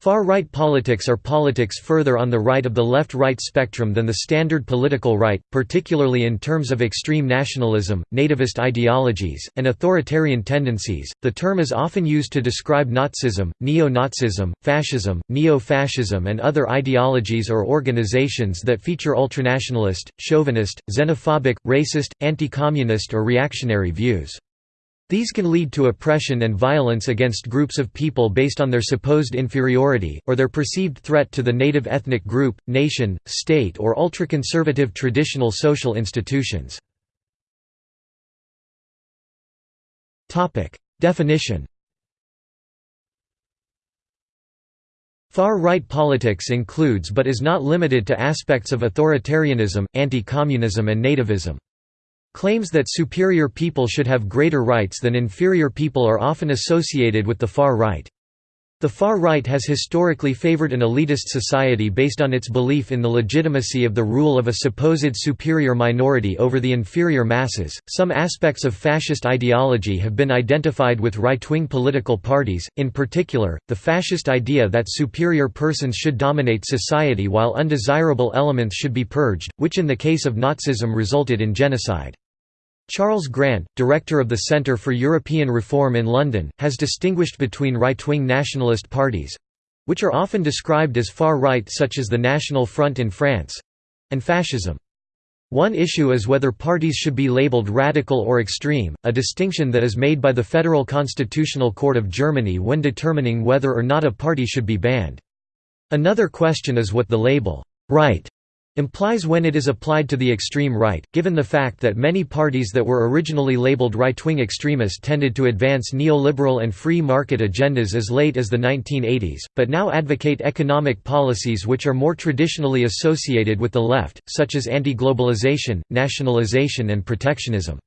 Far-right politics are politics further on the right of the left-right spectrum than the standard political right, particularly in terms of extreme nationalism, nativist ideologies, and authoritarian tendencies. The term is often used to describe Nazism, neo-Nazism, fascism, neo-fascism and other ideologies or organizations that feature ultranationalist, chauvinist, xenophobic, racist, anti-communist or reactionary views. These can lead to oppression and violence against groups of people based on their supposed inferiority, or their perceived threat to the native ethnic group, nation, state or ultra-conservative traditional social institutions. Definition Far-right politics includes but is not limited to aspects of authoritarianism, anti-communism and nativism. Claims that superior people should have greater rights than inferior people are often associated with the far right. The far right has historically favored an elitist society based on its belief in the legitimacy of the rule of a supposed superior minority over the inferior masses. Some aspects of fascist ideology have been identified with right wing political parties, in particular, the fascist idea that superior persons should dominate society while undesirable elements should be purged, which in the case of Nazism resulted in genocide. Charles Grant, director of the Centre for European Reform in London, has distinguished between right-wing nationalist parties—which are often described as far-right such as the National Front in France—and fascism. One issue is whether parties should be labeled radical or extreme, a distinction that is made by the Federal Constitutional Court of Germany when determining whether or not a party should be banned. Another question is what the label, right implies when it is applied to the extreme right, given the fact that many parties that were originally labeled right-wing extremist tended to advance neoliberal and free market agendas as late as the 1980s, but now advocate economic policies which are more traditionally associated with the left, such as anti-globalization, nationalization and protectionism.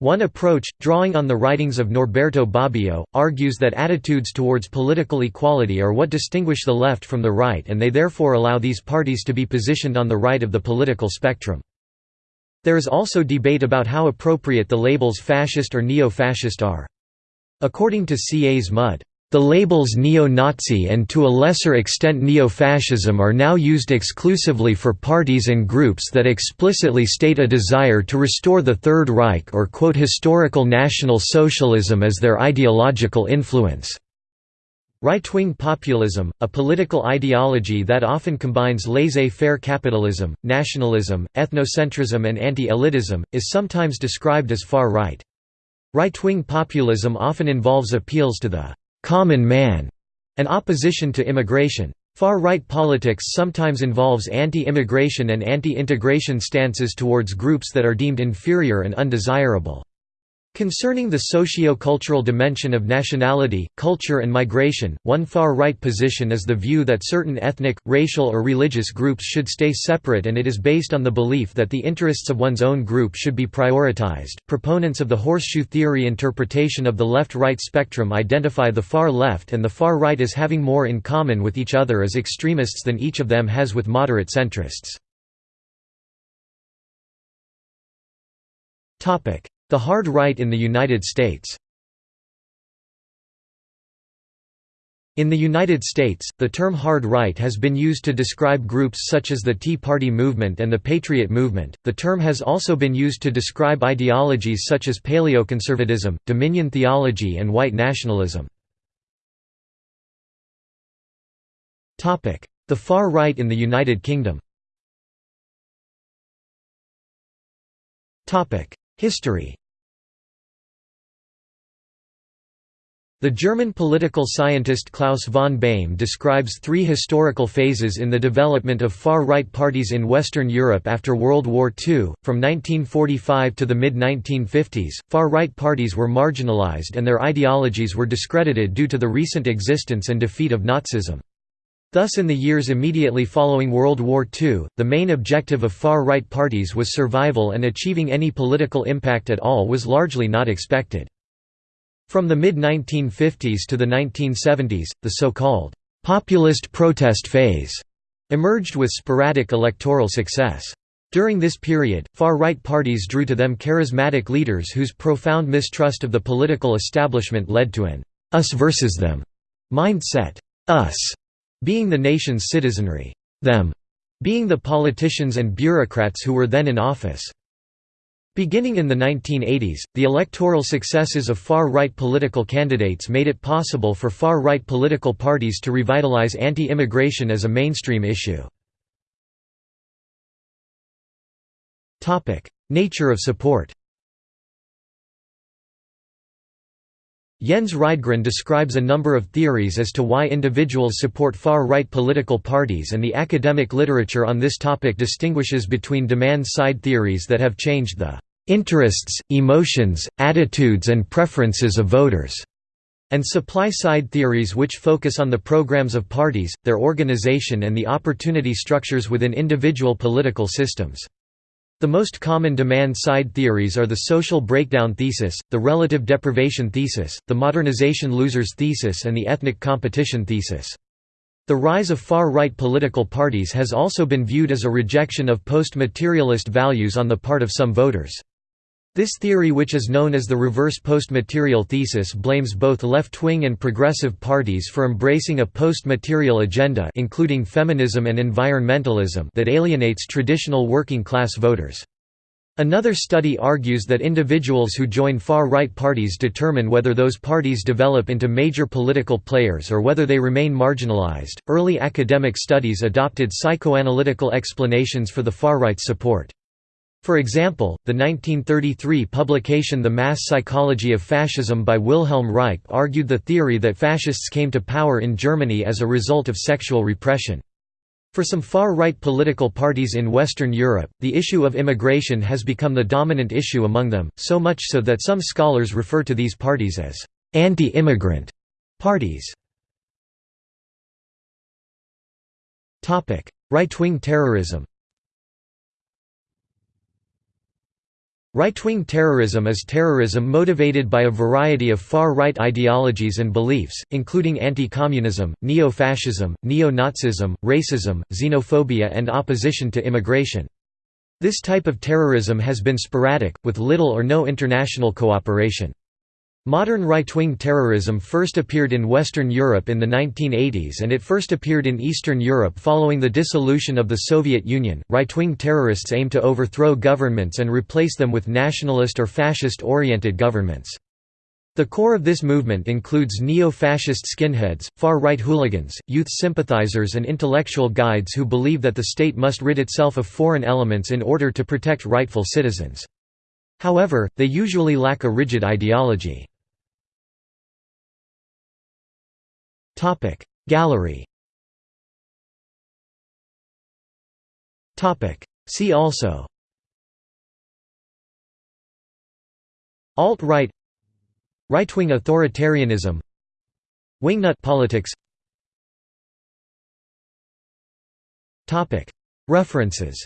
One approach, drawing on the writings of Norberto Bobbio, argues that attitudes towards political equality are what distinguish the left from the right and they therefore allow these parties to be positioned on the right of the political spectrum. There is also debate about how appropriate the labels fascist or neo-fascist are. According to C. A. S. The labels neo-Nazi and to a lesser extent neo-fascism are now used exclusively for parties and groups that explicitly state a desire to restore the Third Reich or quote historical National Socialism as their ideological influence. Right-wing populism, a political ideology that often combines laissez-faire capitalism, nationalism, ethnocentrism and anti-elitism, is sometimes described as far-right. Right-wing populism often involves appeals to the common man, and opposition to immigration. Far-right politics sometimes involves anti-immigration and anti-integration stances towards groups that are deemed inferior and undesirable. Concerning the socio-cultural dimension of nationality, culture and migration, one far-right position is the view that certain ethnic, racial or religious groups should stay separate and it is based on the belief that the interests of one's own group should be prioritized. Proponents of the horseshoe theory interpretation of the left-right spectrum identify the far left and the far right as having more in common with each other as extremists than each of them has with moderate centrists. Topic: the hard right in the United States In the United States, the term hard right has been used to describe groups such as the Tea Party movement and the Patriot movement. The term has also been used to describe ideologies such as paleoconservatism, dominion theology, and white nationalism. Topic: The far right in the United Kingdom. Topic: History The German political scientist Klaus von Beyme describes three historical phases in the development of far-right parties in Western Europe after World War II. From 1945 to the mid-1950s, far-right parties were marginalized and their ideologies were discredited due to the recent existence and defeat of Nazism. Thus in the years immediately following World War II, the main objective of far-right parties was survival and achieving any political impact at all was largely not expected. From the mid-1950s to the 1970s, the so-called «populist protest phase» emerged with sporadic electoral success. During this period, far-right parties drew to them charismatic leaders whose profound mistrust of the political establishment led to an «us versus them» mindset. Us being the nation's citizenry, them being the politicians and bureaucrats who were then in office. Beginning in the 1980s, the electoral successes of far-right political candidates made it possible for far-right political parties to revitalize anti-immigration as a mainstream issue. Nature of support Jens Rydgren describes a number of theories as to why individuals support far-right political parties and the academic literature on this topic distinguishes between demand-side theories that have changed the "...interests, emotions, attitudes and preferences of voters", and supply-side theories which focus on the programs of parties, their organization and the opportunity structures within individual political systems. The most common demand-side theories are the social breakdown thesis, the relative deprivation thesis, the modernization losers thesis and the ethnic competition thesis. The rise of far-right political parties has also been viewed as a rejection of post-materialist values on the part of some voters. This theory which is known as the reverse post-material thesis blames both left-wing and progressive parties for embracing a post-material agenda including feminism and environmentalism that alienates traditional working-class voters. Another study argues that individuals who join far-right parties determine whether those parties develop into major political players or whether they remain marginalized. Early academic studies adopted psychoanalytical explanations for the far-right support. For example, the 1933 publication The Mass Psychology of Fascism by Wilhelm Reich argued the theory that fascists came to power in Germany as a result of sexual repression. For some far-right political parties in Western Europe, the issue of immigration has become the dominant issue among them, so much so that some scholars refer to these parties as anti-immigrant parties. Right-wing terrorism Right-wing terrorism is terrorism motivated by a variety of far-right ideologies and beliefs, including anti-communism, neo-fascism, neo-Nazism, racism, xenophobia and opposition to immigration. This type of terrorism has been sporadic, with little or no international cooperation. Modern right-wing terrorism first appeared in Western Europe in the 1980s and it first appeared in Eastern Europe following the dissolution of the Soviet Union. Right-wing terrorists aim to overthrow governments and replace them with nationalist or fascist-oriented governments. The core of this movement includes neo-fascist skinheads, far-right hooligans, youth sympathizers and intellectual guides who believe that the state must rid itself of foreign elements in order to protect rightful citizens. However, they usually lack a rigid ideology. Gallery. Topic. See also. Alt-right Right-wing authoritarianism. Wingnut politics. Topic. References.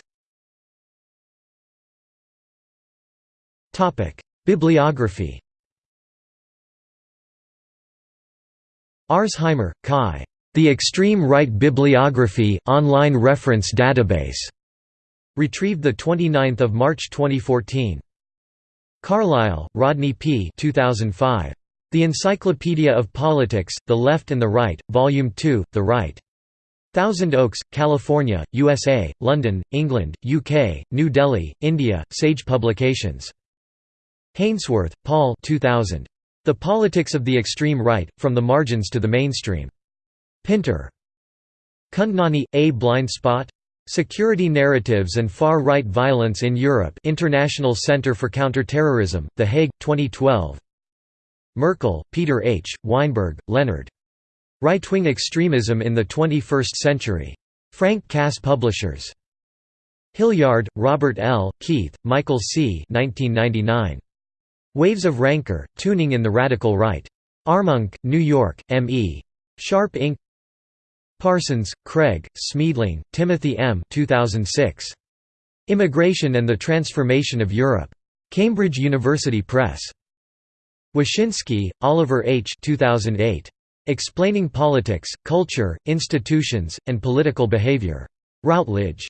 Topic. Bibliography Arzheimer, Kai. The Extreme Right Bibliography online reference database. Retrieved 29 March 2014. Carlisle, Rodney P. 2005. The Encyclopedia of Politics, The Left and the Right, Volume 2, The Right. Thousand Oaks, California, USA, London, England, UK, New Delhi, India, Sage Publications. Hainsworth, Paul 2000. The Politics of the Extreme Right, From the Margins to the Mainstream. Pinter. Kundnani, A Blind Spot? Security Narratives and Far-Right Violence in Europe International Center for Counterterrorism, The Hague, 2012 Merkl, Peter H., Weinberg, Leonard. Right-Wing Extremism in the 21st Century. Frank Cass Publishers. Hilliard, Robert L., Keith, Michael C. 1999. Waves of Rancor, Tuning in the Radical Right. Armonk, New York, M.E. Sharpe Inc. Parsons, Craig, Smeeding, Timothy M. 2006. Immigration and the Transformation of Europe. Cambridge University Press. Woshinsky, Oliver H. 2008. Explaining Politics, Culture, Institutions, and Political Behavior. Routledge.